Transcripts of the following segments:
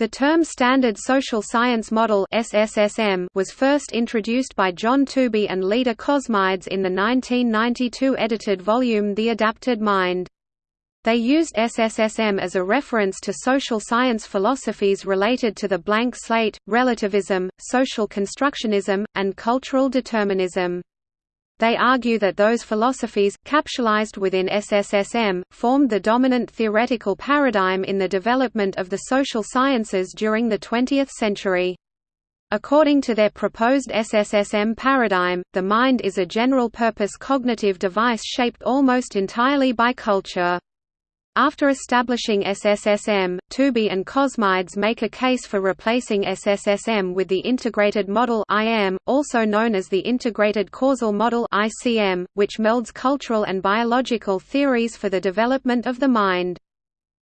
The term Standard Social Science Model was first introduced by John Tooby and Leda Cosmides in the 1992 edited volume The Adapted Mind. They used SSSM as a reference to social science philosophies related to the blank slate, relativism, social constructionism, and cultural determinism. They argue that those philosophies, capsulized within SSSM, formed the dominant theoretical paradigm in the development of the social sciences during the 20th century. According to their proposed SSSM paradigm, the mind is a general-purpose cognitive device shaped almost entirely by culture. After establishing SSSM, Tooby and Cosmides make a case for replacing SSSM with the Integrated Model IM, also known as the Integrated Causal Model ICM, which melds cultural and biological theories for the development of the mind.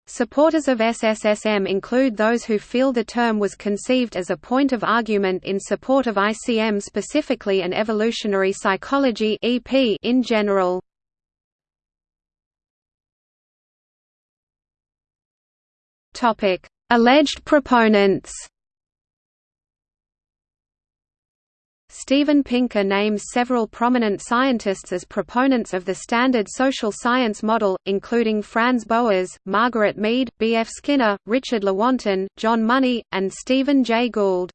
Supporters of SSSM include those who feel the term was conceived as a point of argument in support of ICM specifically and evolutionary psychology in general. Topic: Alleged proponents. Steven Pinker names several prominent scientists as proponents of the standard social science model, including Franz Boas, Margaret Mead, B. F. Skinner, Richard Lewontin, John Money, and Stephen Jay Gould.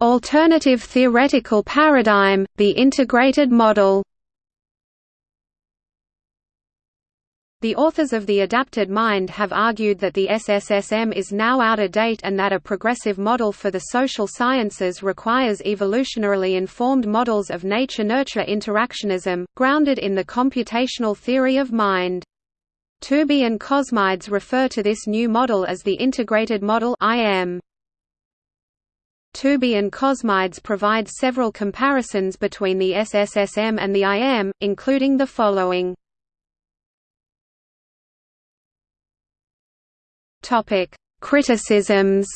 Alternative theoretical paradigm, the integrated model The authors of The Adapted Mind have argued that the SSSM is now out of date and that a progressive model for the social sciences requires evolutionarily informed models of nature-nurture interactionism, grounded in the computational theory of mind. Tooby and Cosmides refer to this new model as the integrated model IM. Tooby and Cosmides provide several comparisons between the SSSM and the IM, including the following. Topic: Criticisms.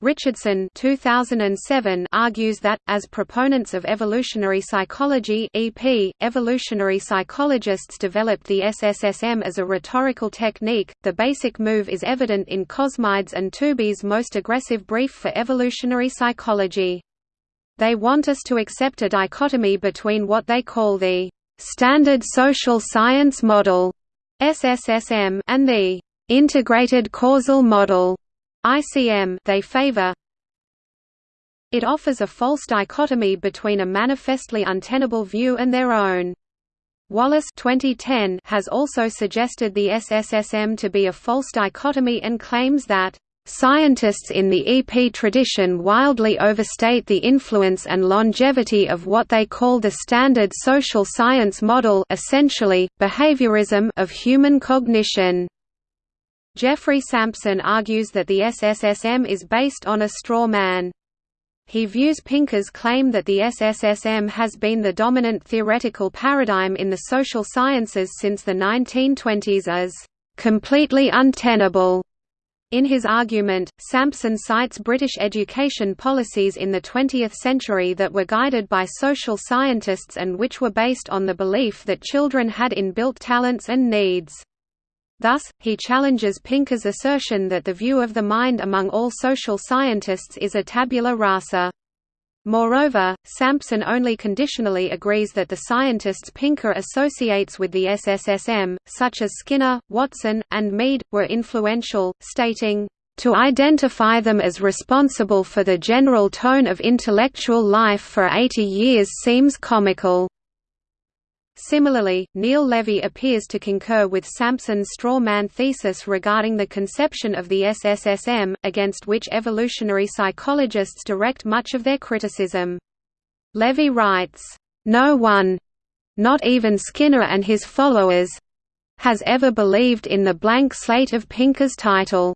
Richardson 2007 argues that, as proponents of evolutionary psychology EP, evolutionary psychologists developed the SSSM as a rhetorical technique. The basic move is evident in Cosmides and Tooby's most aggressive brief for evolutionary psychology. They want us to accept a dichotomy between what they call the standard social science model SSSM and the integrated causal model ICM they favor it offers a false dichotomy between a manifestly untenable view and their own. Wallace 2010 has also suggested the SSSM to be a false dichotomy and claims that Scientists in the EP tradition wildly overstate the influence and longevity of what they call the standard social science model essentially, behaviorism of human cognition. Geoffrey Sampson argues that the SSSM is based on a straw man. He views Pinker's claim that the SSSM has been the dominant theoretical paradigm in the social sciences since the 1920s as completely untenable in his argument, Sampson cites British education policies in the 20th century that were guided by social scientists and which were based on the belief that children had inbuilt talents and needs. Thus, he challenges Pinker's assertion that the view of the mind among all social scientists is a tabula rasa. Moreover, Sampson only conditionally agrees that the scientists Pinker associates with the SSSM, such as Skinner, Watson, and Mead, were influential, stating, "...to identify them as responsible for the general tone of intellectual life for 80 years seems comical." Similarly, Neil Levy appears to concur with Sampson's straw man thesis regarding the conception of the SSSM, against which evolutionary psychologists direct much of their criticism. Levy writes, "...no one—not even Skinner and his followers—has ever believed in the blank slate of Pinker's title."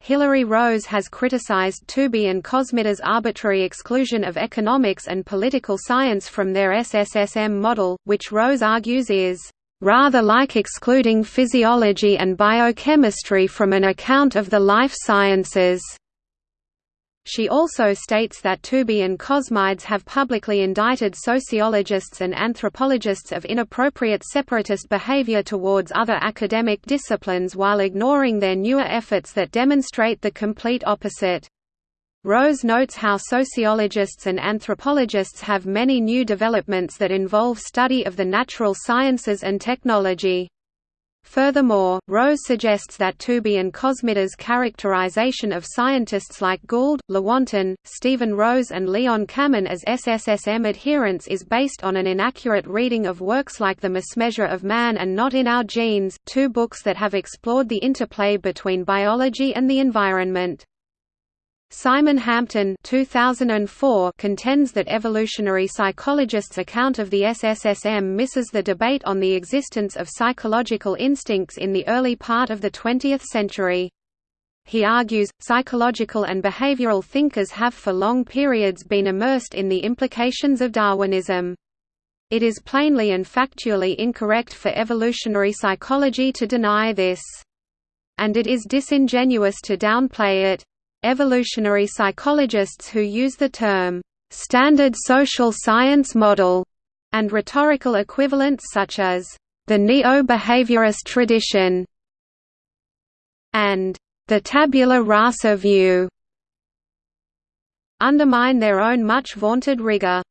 Hilary Rose has criticized Tooby and Cosmides' arbitrary exclusion of economics and political science from their SSSM model, which Rose argues is rather like excluding physiology and biochemistry from an account of the life sciences. She also states that Tooby and Cosmides have publicly indicted sociologists and anthropologists of inappropriate separatist behavior towards other academic disciplines while ignoring their newer efforts that demonstrate the complete opposite. Rose notes how sociologists and anthropologists have many new developments that involve study of the natural sciences and technology. Furthermore, Rose suggests that Tooby and Cosmides' characterization of scientists like Gould, Lewontin, Stephen Rose and Leon Kamin as SSSM adherents is based on an inaccurate reading of works like The Mismeasure of Man and Not in Our Genes, two books that have explored the interplay between biology and the environment. Simon Hampton 2004 contends that evolutionary psychologists' account of the SSSM misses the debate on the existence of psychological instincts in the early part of the 20th century. He argues, psychological and behavioral thinkers have for long periods been immersed in the implications of Darwinism. It is plainly and factually incorrect for evolutionary psychology to deny this. And it is disingenuous to downplay it. Evolutionary psychologists who use the term, "...standard social science model", and rhetorical equivalents such as, "...the neo-behaviorist tradition", and "...the tabula rasa view", undermine their own much vaunted rigor.